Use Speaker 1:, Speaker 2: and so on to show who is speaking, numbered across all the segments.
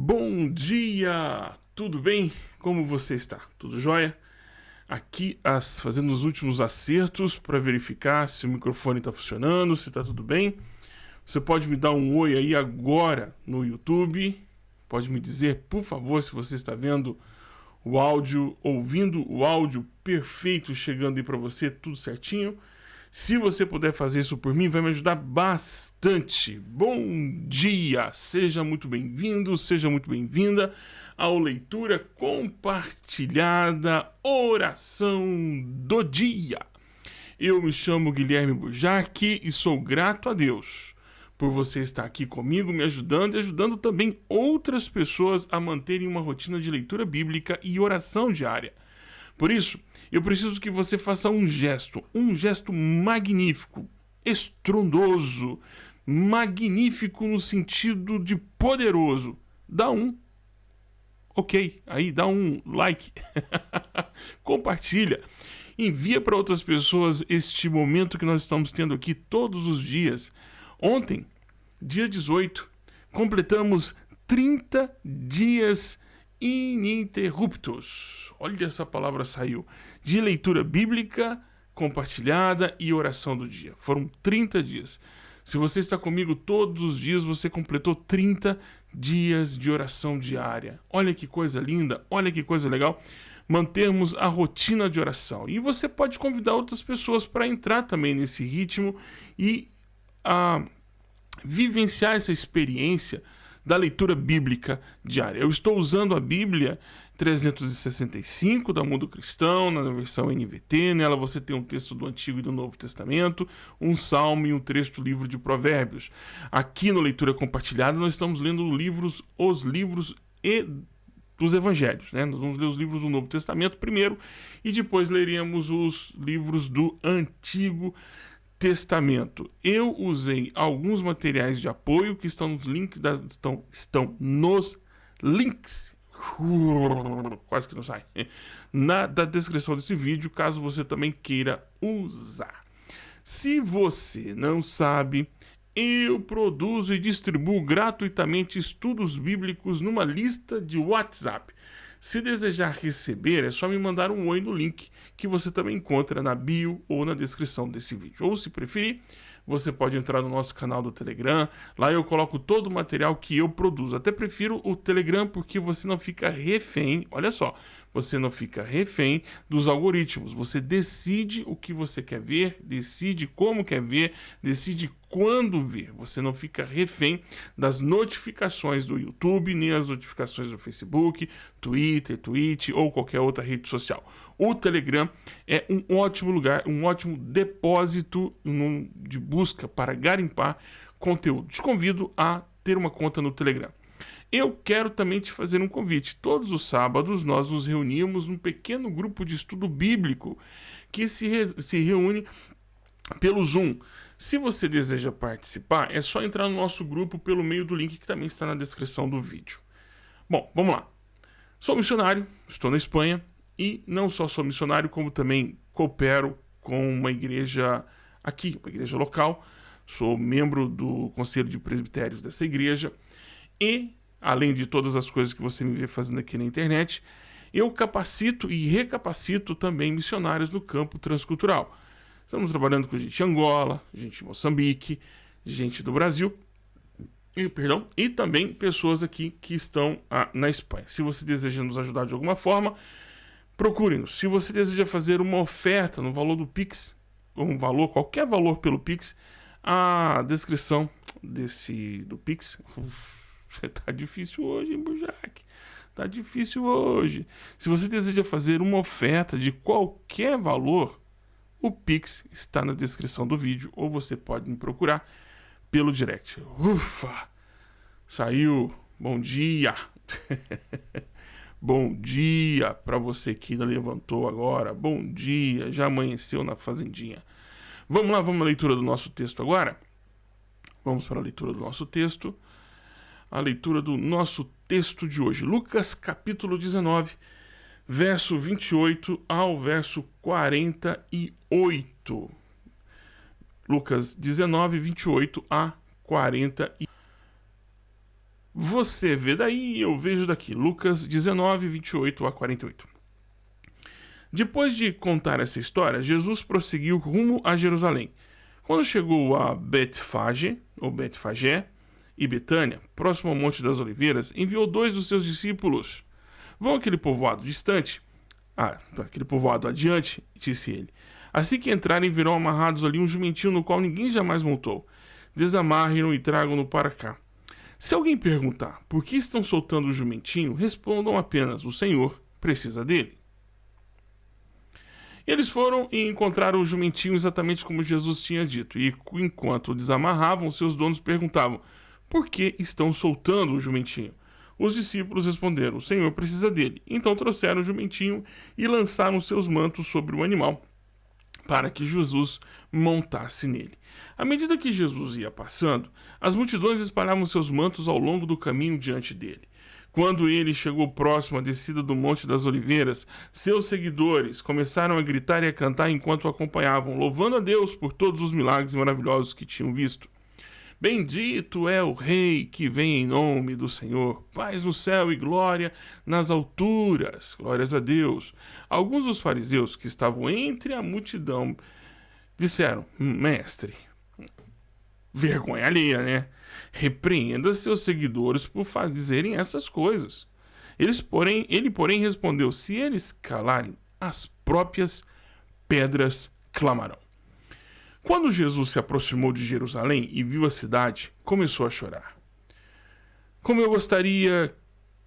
Speaker 1: Bom dia! Tudo bem? Como você está? Tudo jóia? Aqui as, fazendo os últimos acertos para verificar se o microfone está funcionando, se está tudo bem. Você pode me dar um oi aí agora no YouTube. Pode me dizer, por favor, se você está vendo o áudio, ouvindo o áudio perfeito chegando aí para você, tudo certinho. Se você puder fazer isso por mim, vai me ajudar bastante. Bom dia! Seja muito bem-vindo, seja muito bem-vinda ao Leitura Compartilhada Oração do Dia. Eu me chamo Guilherme Bujac e sou grato a Deus por você estar aqui comigo, me ajudando e ajudando também outras pessoas a manterem uma rotina de leitura bíblica e oração diária. Por isso, eu preciso que você faça um gesto, um gesto magnífico, estrondoso, magnífico no sentido de poderoso. Dá um. Ok, aí dá um like. Compartilha. Envia para outras pessoas este momento que nós estamos tendo aqui todos os dias. Ontem, dia 18, completamos 30 dias ininterruptos. Olha essa palavra saiu. De leitura bíblica compartilhada e oração do dia. Foram 30 dias. Se você está comigo todos os dias, você completou 30 dias de oração diária. Olha que coisa linda, olha que coisa legal. Mantermos a rotina de oração. E você pode convidar outras pessoas para entrar também nesse ritmo e a, vivenciar essa experiência da leitura bíblica diária. Eu estou usando a Bíblia 365 da Mundo Cristão, na versão NVT. Nela você tem um texto do Antigo e do Novo Testamento, um salmo e um trecho do livro de Provérbios. Aqui no Leitura Compartilhada nós estamos lendo livros, os livros e dos evangelhos, né? Nós vamos ler os livros do Novo Testamento primeiro e depois leríamos os livros do Antigo Testamento. Eu usei alguns materiais de apoio que estão nos links das, estão, estão nos links quase que não sai na da descrição desse vídeo, caso você também queira usar. Se você não sabe, eu produzo e distribuo gratuitamente estudos bíblicos numa lista de WhatsApp. Se desejar receber, é só me mandar um oi no link que você também encontra na bio ou na descrição desse vídeo. Ou se preferir, você pode entrar no nosso canal do Telegram. Lá eu coloco todo o material que eu produzo. Até prefiro o Telegram porque você não fica refém. Olha só, você não fica refém dos algoritmos. Você decide o que você quer ver, decide como quer ver, decide quando ver. Você não fica refém das notificações do YouTube, nem as notificações do Facebook, Twitter, Twitch ou qualquer outra rede social. O Telegram é um ótimo lugar, um ótimo depósito de busca para garimpar conteúdo. Te convido a ter uma conta no Telegram. Eu quero também te fazer um convite. Todos os sábados nós nos reunimos num pequeno grupo de estudo bíblico que se, re se reúne pelo Zoom. Se você deseja participar, é só entrar no nosso grupo pelo meio do link que também está na descrição do vídeo. Bom, vamos lá. Sou missionário, estou na Espanha e não só sou missionário, como também coopero com uma igreja aqui, uma igreja local. Sou membro do Conselho de Presbitérios dessa igreja e, além de todas as coisas que você me vê fazendo aqui na internet, eu capacito e recapacito também missionários no campo transcultural. Estamos trabalhando com gente de Angola, gente de Moçambique, gente do Brasil, e, perdão, e também pessoas aqui que estão ah, na Espanha. Se você deseja nos ajudar de alguma forma, procure-nos. Se você deseja fazer uma oferta no valor do Pix, um valor, qualquer valor pelo Pix, a descrição desse do Pix. tá difícil hoje, hein, Bujac? Tá difícil hoje. Se você deseja fazer uma oferta de qualquer valor, o Pix está na descrição do vídeo ou você pode me procurar pelo direct. Ufa! Saiu. Bom dia. Bom dia para você que ainda levantou agora. Bom dia. Já amanheceu na fazendinha. Vamos lá, vamos à leitura do nosso texto agora. Vamos para a leitura do nosso texto. A leitura do nosso texto de hoje. Lucas capítulo 19 verso 28 ao verso 48. Lucas 19, 28 a 48. Você vê daí, eu vejo daqui. Lucas 19, 28 a 48. Depois de contar essa história, Jesus prosseguiu rumo a Jerusalém. Quando chegou a Betfage, ou Betfagé, e Betânia, próximo ao Monte das Oliveiras, enviou dois dos seus discípulos. Vão àquele povoado distante, ah, aquele povoado adiante, disse ele. Assim que entrarem, virão amarrados ali um jumentinho no qual ninguém jamais montou. Desamarrem-no e tragam-no para cá. Se alguém perguntar por que estão soltando o jumentinho, respondam apenas: o Senhor precisa dele. Eles foram e encontraram o jumentinho exatamente como Jesus tinha dito, e enquanto o desamarravam, seus donos perguntavam: por que estão soltando o jumentinho? Os discípulos responderam: O Senhor precisa dele. Então trouxeram o jumentinho e lançaram seus mantos sobre o animal, para que Jesus montasse nele. À medida que Jesus ia passando, as multidões espalhavam seus mantos ao longo do caminho diante dele. Quando ele chegou próximo à descida do Monte das Oliveiras, seus seguidores começaram a gritar e a cantar enquanto o acompanhavam, louvando a Deus por todos os milagres maravilhosos que tinham visto. Bendito é o Rei que vem em nome do Senhor. Paz no céu e glória nas alturas. Glórias a Deus. Alguns dos fariseus que estavam entre a multidão disseram: Mestre, vergonha alheia, né? Repreenda seus seguidores por fazerem essas coisas. Eles, porém, ele, porém, respondeu: Se eles calarem, as próprias pedras clamarão. Quando Jesus se aproximou de Jerusalém e viu a cidade, começou a chorar. Como eu gostaria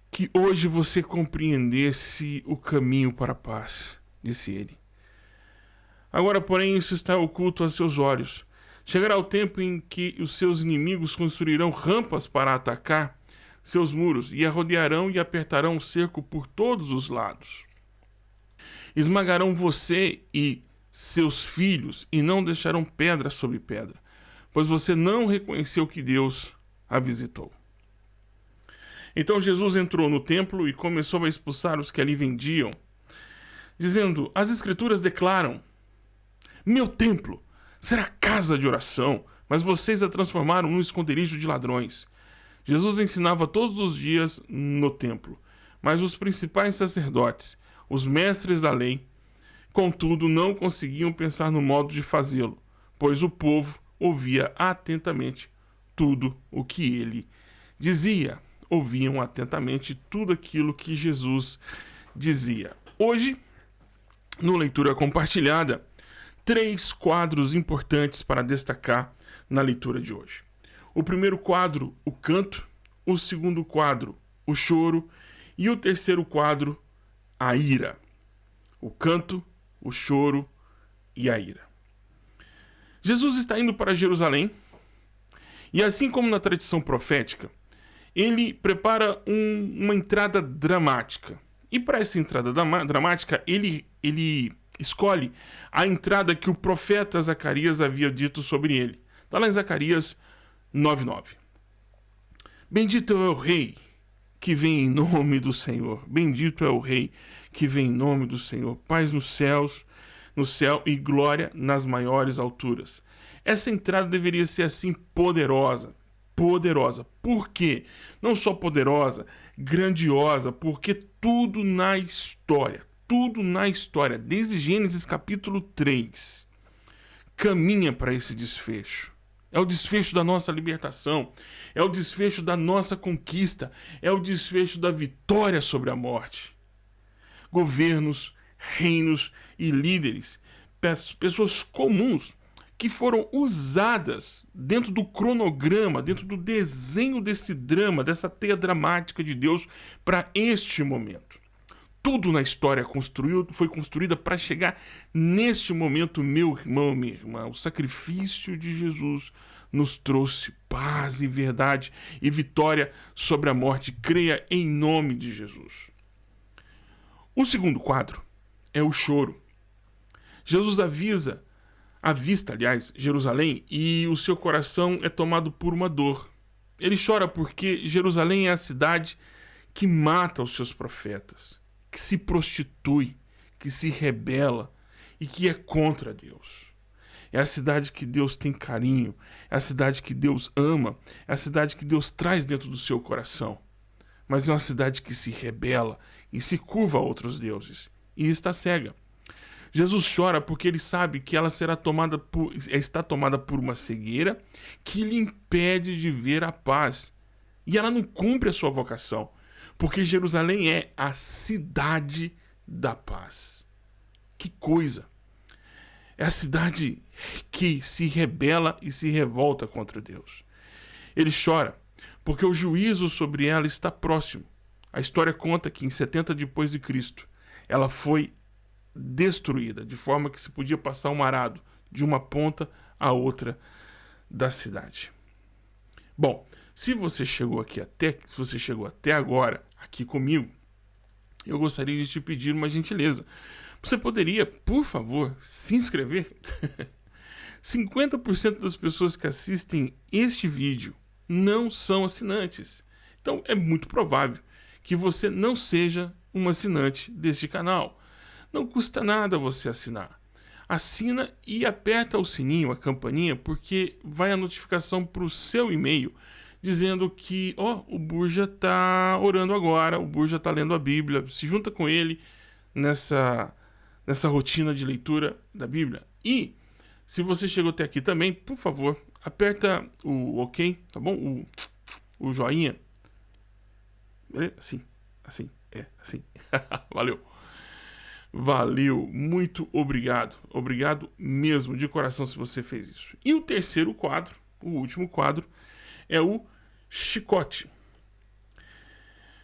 Speaker 1: que hoje você compreendesse o caminho para a paz, disse ele. Agora, porém, isso está oculto a seus olhos. Chegará o tempo em que os seus inimigos construirão rampas para atacar seus muros e a rodearão e apertarão o cerco por todos os lados. Esmagarão você e seus filhos e não deixarão pedra sobre pedra, pois você não reconheceu que Deus a visitou. Então Jesus entrou no templo e começou a expulsar os que ali vendiam, dizendo: As Escrituras declaram: Meu templo será casa de oração, mas vocês a transformaram num esconderijo de ladrões. Jesus ensinava todos os dias no templo, mas os principais sacerdotes, os mestres da lei, Contudo, não conseguiam pensar no modo de fazê-lo, pois o povo ouvia atentamente tudo o que ele dizia. Ouviam atentamente tudo aquilo que Jesus dizia. Hoje, no Leitura Compartilhada, três quadros importantes para destacar na leitura de hoje. O primeiro quadro, o canto, o segundo quadro, o choro, e o terceiro quadro, a ira. O canto, o choro e a ira. Jesus está indo para Jerusalém e, assim como na tradição profética, ele prepara um, uma entrada dramática. E para essa entrada dramática, ele, ele escolhe a entrada que o profeta Zacarias havia dito sobre ele. Está lá em Zacarias 9,9. Bendito é o Rei que vem em nome do Senhor. Bendito é o Rei que vem em nome do Senhor. Paz nos céus, no céu e glória nas maiores alturas. Essa entrada deveria ser assim poderosa, poderosa. Por quê? Não só poderosa, grandiosa, porque tudo na história, tudo na história, desde Gênesis capítulo 3, caminha para esse desfecho. É o desfecho da nossa libertação, é o desfecho da nossa conquista, é o desfecho da vitória sobre a morte. Governos, reinos e líderes, pessoas comuns que foram usadas dentro do cronograma, dentro do desenho desse drama, dessa teia dramática de Deus para este momento. Tudo na história construiu, foi construída para chegar neste momento, meu irmão, minha irmã. O sacrifício de Jesus nos trouxe paz e verdade e vitória sobre a morte. Creia em nome de Jesus. O segundo quadro é o choro. Jesus avisa, avista, aliás, Jerusalém e o seu coração é tomado por uma dor. Ele chora porque Jerusalém é a cidade que mata os seus profetas que se prostitui, que se rebela e que é contra Deus. É a cidade que Deus tem carinho, é a cidade que Deus ama, é a cidade que Deus traz dentro do seu coração. Mas é uma cidade que se rebela e se curva a outros deuses e está cega. Jesus chora porque ele sabe que ela será tomada por, está tomada por uma cegueira que lhe impede de ver a paz. E ela não cumpre a sua vocação, porque Jerusalém é a cidade da paz. Que coisa! É a cidade que se rebela e se revolta contra Deus. Ele chora porque o juízo sobre ela está próximo. A história conta que em 70 depois de Cristo, ela foi destruída, de forma que se podia passar um arado de uma ponta à outra da cidade. Bom, se você chegou aqui até, se você chegou até agora aqui comigo, eu gostaria de te pedir uma gentileza. Você poderia, por favor, se inscrever? 50% das pessoas que assistem este vídeo não são assinantes. Então é muito provável que você não seja um assinante deste canal. Não custa nada você assinar. Assina e aperta o sininho, a campainha, porque vai a notificação para o seu e-mail dizendo que, ó, oh, o Burja está orando agora, o Burja está lendo a Bíblia, se junta com ele nessa, nessa rotina de leitura da Bíblia. E, se você chegou até aqui também, por favor, aperta o OK, tá bom? O, o joinha. Assim, assim, é, assim. Valeu. Valeu, muito obrigado. Obrigado mesmo, de coração, se você fez isso. E o terceiro quadro, o último quadro, é o chicote.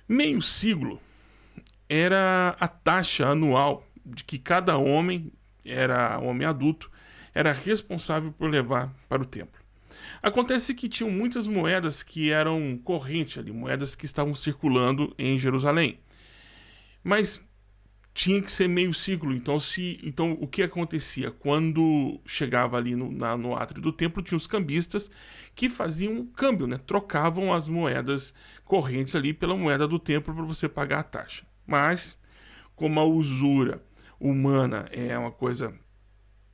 Speaker 1: Meio siglo era a taxa anual de que cada homem, era homem adulto, era responsável por levar para o templo. Acontece que tinham muitas moedas que eram corrente ali, moedas que estavam circulando em Jerusalém. Mas tinha que ser meio ciclo. Então, se, então o que acontecia? Quando chegava ali no, na, no átrio do templo, tinha os cambistas que faziam um câmbio, né? trocavam as moedas correntes ali pela moeda do templo para você pagar a taxa. Mas, como a usura humana é uma coisa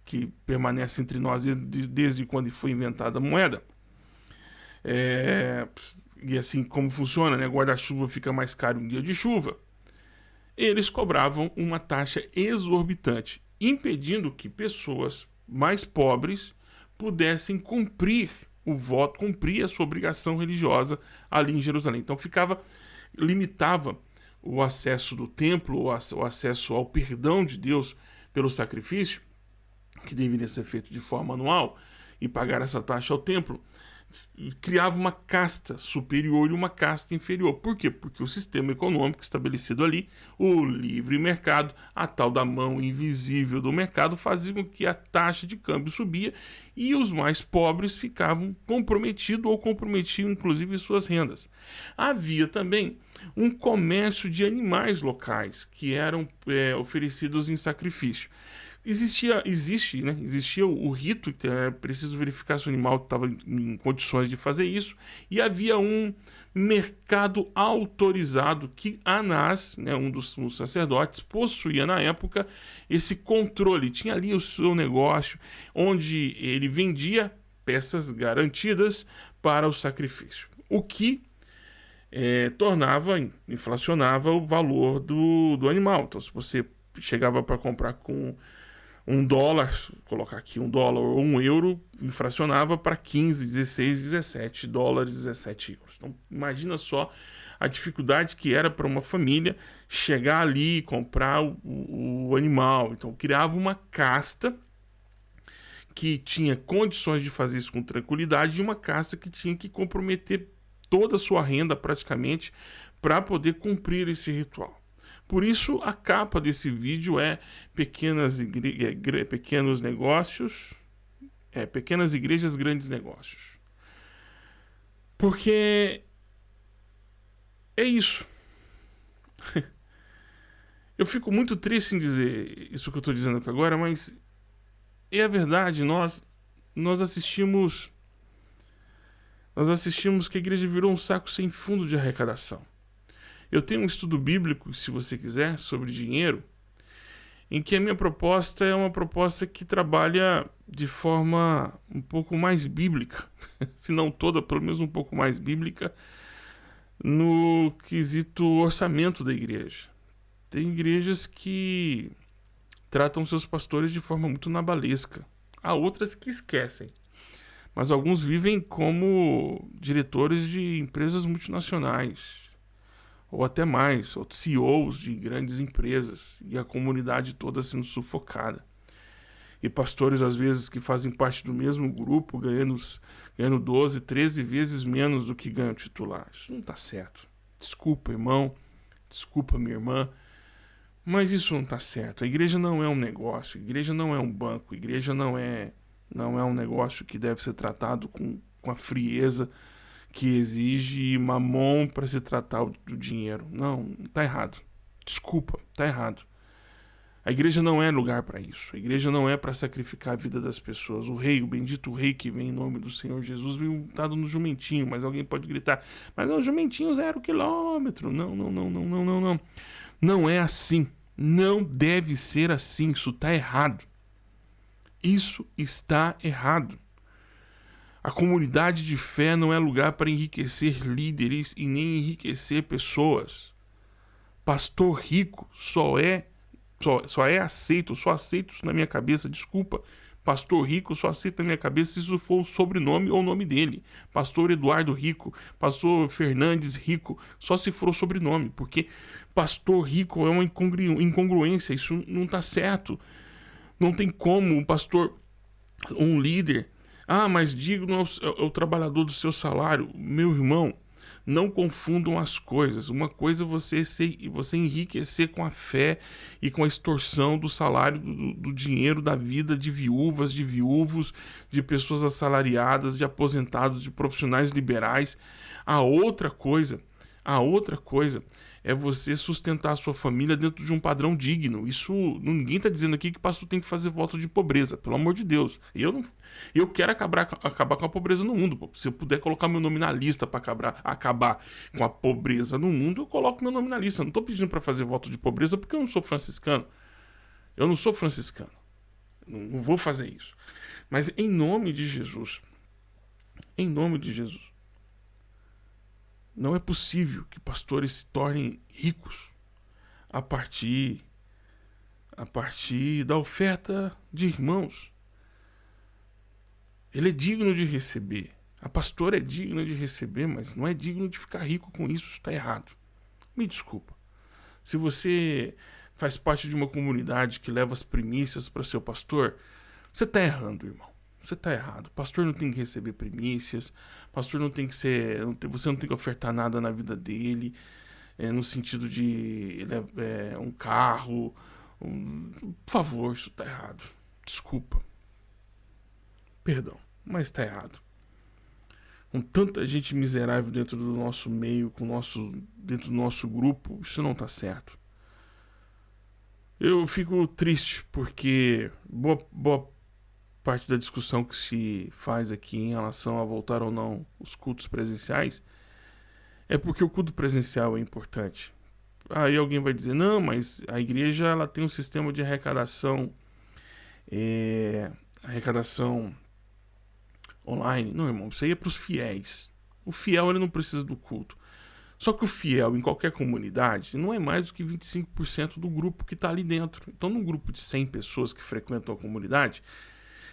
Speaker 1: que permanece entre nós desde, quando foi inventada a moeda, é, e assim como funciona, né? guarda-chuva fica mais caro um dia de chuva eles cobravam uma taxa exorbitante, impedindo que pessoas mais pobres pudessem cumprir o voto, cumprir a sua obrigação religiosa ali em Jerusalém. Então ficava limitava o acesso do templo, o acesso ao perdão de Deus pelo sacrifício, que deveria ser feito de forma anual, e pagar essa taxa ao templo, criava uma casta superior e uma casta inferior. Por quê? Porque o sistema econômico estabelecido ali, o livre mercado, a tal da mão invisível do mercado, fazia com que a taxa de câmbio subia e os mais pobres ficavam comprometidos ou comprometiam inclusive suas rendas. Havia também um comércio de animais locais que eram é, oferecidos em sacrifício existia, existe, né? Existia o, rito, que é preciso verificar se o animal estava em condições de fazer isso, e havia um mercado autorizado que Anás, né, um dos, dos sacerdotes, possuía na época esse controle. Tinha ali o seu negócio, onde ele vendia peças garantidas para o sacrifício. O que é, tornava, inflacionava o valor do, do animal. Então, se você chegava para comprar com um dólar, colocar aqui um dólar ou um euro, infracionava para 15, 16, 17 dólares, 17 euros. Então, imagina só a dificuldade que era para uma família chegar ali e comprar o, o, animal. Então, criava uma casta que tinha condições de fazer isso com tranquilidade e uma casta que tinha que comprometer toda a sua renda praticamente para poder cumprir esse ritual. Por isso, a capa desse vídeo é pequenas igre... pequenos negócios, é, pequenas igrejas, grandes negócios. Porque é isso. eu fico muito triste em dizer isso que eu estou dizendo aqui agora, mas é a verdade. Nós, nós assistimos. Nós assistimos que a igreja virou um saco sem fundo de arrecadação. Eu tenho um estudo bíblico, se você quiser, sobre dinheiro. em que a minha proposta é uma proposta que trabalha de forma um pouco mais bíblica, se não toda, pelo menos um pouco mais bíblica, no quesito orçamento da igreja. Tem igrejas que tratam seus pastores de forma muito nabalesca. Há outras que esquecem. Mas alguns vivem como diretores de empresas multinacionais, ou até mais, ou CEOs de grandes empresas, e a comunidade toda sendo sufocada. E pastores, às vezes, que fazem parte do mesmo grupo, ganhando, ganhando 12, 13 vezes menos do que ganha o titular. Isso não está certo. Desculpa, irmão. Desculpa, minha irmã. Mas isso não está certo. A igreja não é um negócio, a igreja não é um banco, a igreja não é, não é um negócio que deve ser tratado com, com a frieza que exige mamon para se tratar do dinheiro. Não, está errado. Desculpa, está errado. A igreja não é lugar para isso. A igreja não é para sacrificar a vida das pessoas. O rei, o bendito rei que vem em nome do Senhor Jesus, veio montado no jumentinho, mas alguém pode gritar: Mas é o jumentinho zero quilômetro. Não, não, não, não, não, não, não. Não é assim. Não deve ser assim. Isso está errado. Isso está errado. A comunidade de fé não é lugar para enriquecer líderes e nem enriquecer pessoas. Pastor rico só é só, só é aceito, só aceito isso na minha cabeça, desculpa. Pastor Rico só aceita na minha cabeça se isso for o sobrenome ou o nome dele. Pastor Eduardo Rico, Pastor Fernandes Rico, só se for o sobrenome, porque pastor rico é uma incongru incongruência, isso não está certo. Não tem como um pastor, um líder, ah, mas digno é o, é o trabalhador do seu salário. Meu irmão, não confundam as coisas. Uma coisa é você, ser, você enriquecer com a fé e com a extorsão do salário, do, do dinheiro da vida de viúvas, de viúvos, de pessoas assalariadas, de aposentados, de profissionais liberais. A outra coisa, a outra coisa é você sustentar a sua família dentro de um padrão digno. Isso ninguém está dizendo aqui que pastor tem que fazer voto de pobreza, pelo amor de Deus. Eu não, eu quero acabar, acabar com a pobreza no mundo. Se eu puder colocar meu nome na lista para acabar, acabar com a pobreza no mundo, eu coloco meu nome na lista. Eu não estou pedindo para fazer voto de pobreza porque eu não sou franciscano. Eu não sou franciscano. Não vou fazer isso. Mas em nome de Jesus, em nome de Jesus, não é possível que pastores se tornem ricos a partir a partir da oferta de irmãos. Ele é digno de receber. A pastora é digna de receber, mas não é digno de ficar rico com isso. Está errado. Me desculpa. Se você faz parte de uma comunidade que leva as primícias para seu pastor, você está errando, irmão. Você está errado. Pastor não tem que receber primícias. Pastor não tem que ser. Você não tem que ofertar nada na vida dele. É, no sentido de é, é um carro. Um, por favor, isso está errado. Desculpa. Perdão, mas está errado. Com tanta gente miserável dentro do nosso meio, com nosso, dentro do nosso grupo, isso não está certo. Eu fico triste porque boa, boa parte da discussão que se faz aqui em relação a voltar ou não os cultos presenciais é porque o culto presencial é importante. Aí alguém vai dizer, não, mas a igreja ela tem um sistema de arrecadação, é, arrecadação online. Não, irmão, isso aí é para os fiéis. O fiel ele não precisa do culto. Só que o fiel em qualquer comunidade não é mais do que 25% do grupo que está ali dentro. Então, num grupo de 100 pessoas que frequentam a comunidade,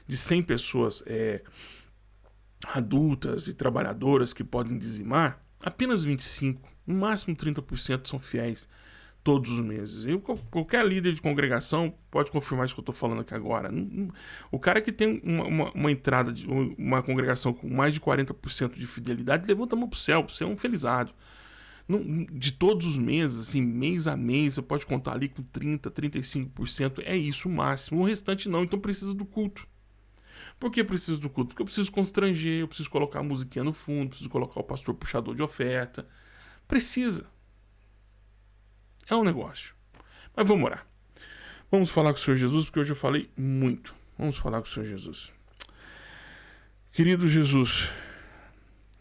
Speaker 1: de 100 pessoas é, adultas e trabalhadoras que podem dizimar, apenas 25, no máximo 30% são fiéis todos os meses. Eu, qualquer líder de congregação pode confirmar isso que eu estou falando aqui agora. O cara que tem uma, uma, uma, entrada de uma congregação com mais de 40% de fidelidade, levanta a mão para o céu, você é um felizado. De todos os meses, assim, mês a mês, você pode contar ali com 30%, 35%, é isso o máximo. O restante não, então precisa do culto. Por que preciso do culto? Porque eu preciso constranger, eu preciso colocar a musiquinha no fundo, preciso colocar o pastor puxador de oferta. Precisa. É um negócio. Mas vamos orar. Vamos falar com o Senhor Jesus, porque hoje eu falei muito. Vamos falar com o Senhor Jesus. Querido Jesus,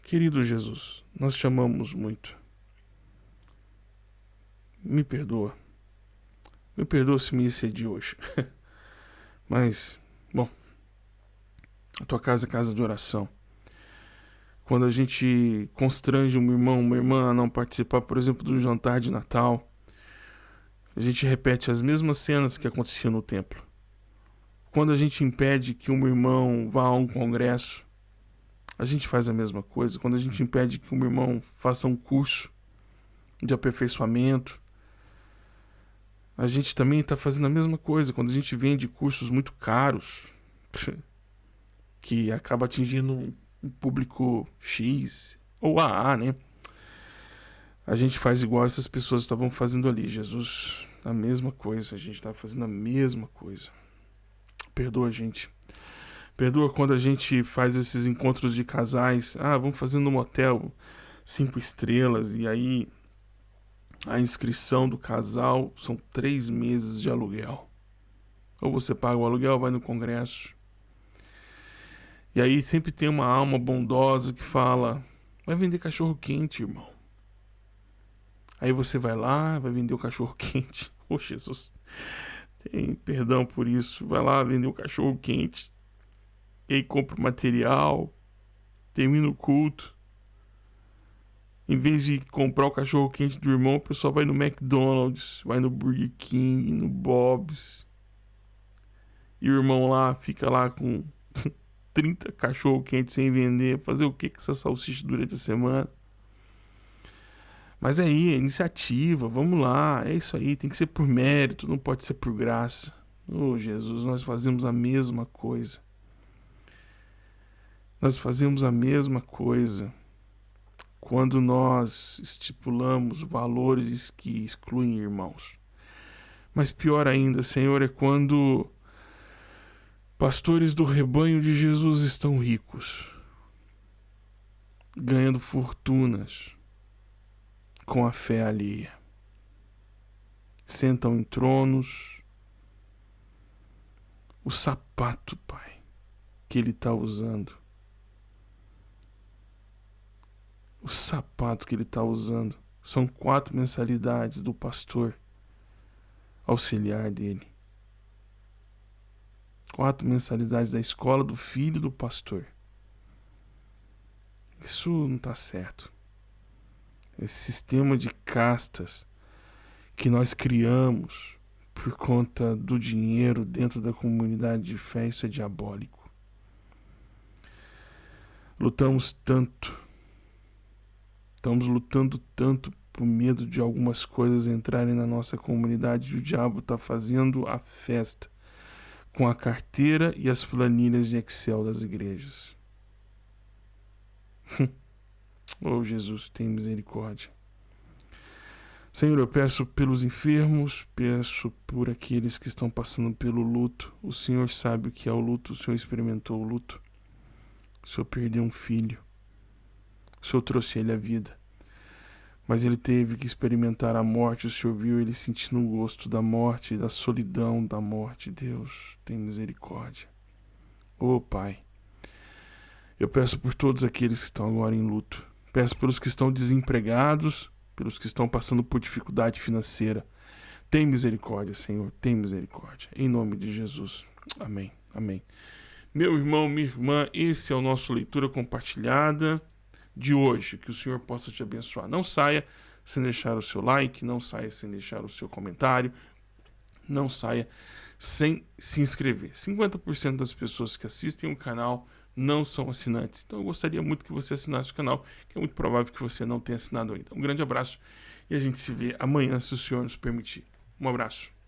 Speaker 1: querido Jesus, nós te amamos muito. Me perdoa. Me perdoa se me excedi hoje. Mas, a tua casa é casa de oração. Quando a gente constrange um irmão, uma irmã a não participar, por exemplo, do jantar de Natal, a gente repete as mesmas cenas que aconteciam no templo. Quando a gente impede que um irmão vá a um congresso, a gente faz a mesma coisa. Quando a gente impede que um irmão faça um curso de aperfeiçoamento, a gente também está fazendo a mesma coisa. Quando a gente vende cursos muito caros, que acaba atingindo um público X ou AA, né? A gente faz igual essas pessoas estavam fazendo ali. Jesus, a mesma coisa. A gente está fazendo a mesma coisa. Perdoa a gente. Perdoa quando a gente faz esses encontros de casais. Ah, vamos fazer no motel cinco estrelas e aí a inscrição do casal são três meses de aluguel. Ou você paga o aluguel, vai no congresso. E aí sempre tem uma alma bondosa que fala: vai vender cachorro quente, irmão. Aí você vai lá, vai vender o cachorro quente. Oh, Jesus. Tem perdão por isso. Vai lá vender o cachorro quente. E aí compra o material. Termina o culto. Em vez de comprar o cachorro quente do irmão, o pessoal vai no McDonald's, vai no Burger King, no Bob's. E o irmão lá fica lá com 30 cachorro quentes sem vender. Fazer o que com essa salsicha durante a semana? Mas aí, é iniciativa, vamos lá, é isso aí, tem que ser por mérito, não pode ser por graça. Oh, Jesus, nós fazemos a mesma coisa. Nós fazemos a mesma coisa quando nós estipulamos valores que excluem irmãos. Mas pior ainda, Senhor, é quando pastores do rebanho de Jesus estão ricos, ganhando fortunas com a fé alheia. Sentam em tronos. O sapato, Pai, que ele está usando o sapato que ele está usando. São quatro mensalidades do pastor auxiliar dele. Quatro mensalidades da escola do filho do pastor. Isso não está certo. Esse sistema de castas que nós criamos por conta do dinheiro dentro da comunidade de fé, isso é diabólico. Lutamos tanto Estamos lutando tanto por medo de algumas coisas entrarem na nossa comunidade e o diabo está fazendo a festa com a carteira e as planilhas de Excel das igrejas. oh Jesus, tem misericórdia. Senhor, eu peço pelos enfermos, peço por aqueles que estão passando pelo luto. O Senhor sabe o que é o luto, o Senhor experimentou o luto. O Senhor perdeu um filho. O Senhor trouxe ele à vida. Mas ele teve que experimentar a morte. O Senhor viu ele sentindo o gosto da morte, da solidão da morte. Deus, tem misericórdia. Oh, Pai, eu peço por todos aqueles que estão agora em luto. Peço pelos que estão desempregados, pelos que estão passando por dificuldade financeira. Tem misericórdia, Senhor, tem misericórdia. Em nome de Jesus. Amém. Amém. Meu irmão, minha irmã, esse é o nosso leitura compartilhada de hoje. Que o Senhor possa te abençoar. Não saia sem deixar o seu like, não saia sem deixar o seu comentário, não saia sem se inscrever. 50% das pessoas que assistem o canal não são assinantes. Então eu gostaria muito que você assinasse o canal, que é muito provável que você não tenha assinado ainda. Um grande abraço e a gente se vê amanhã, se o Senhor nos permitir. Um abraço.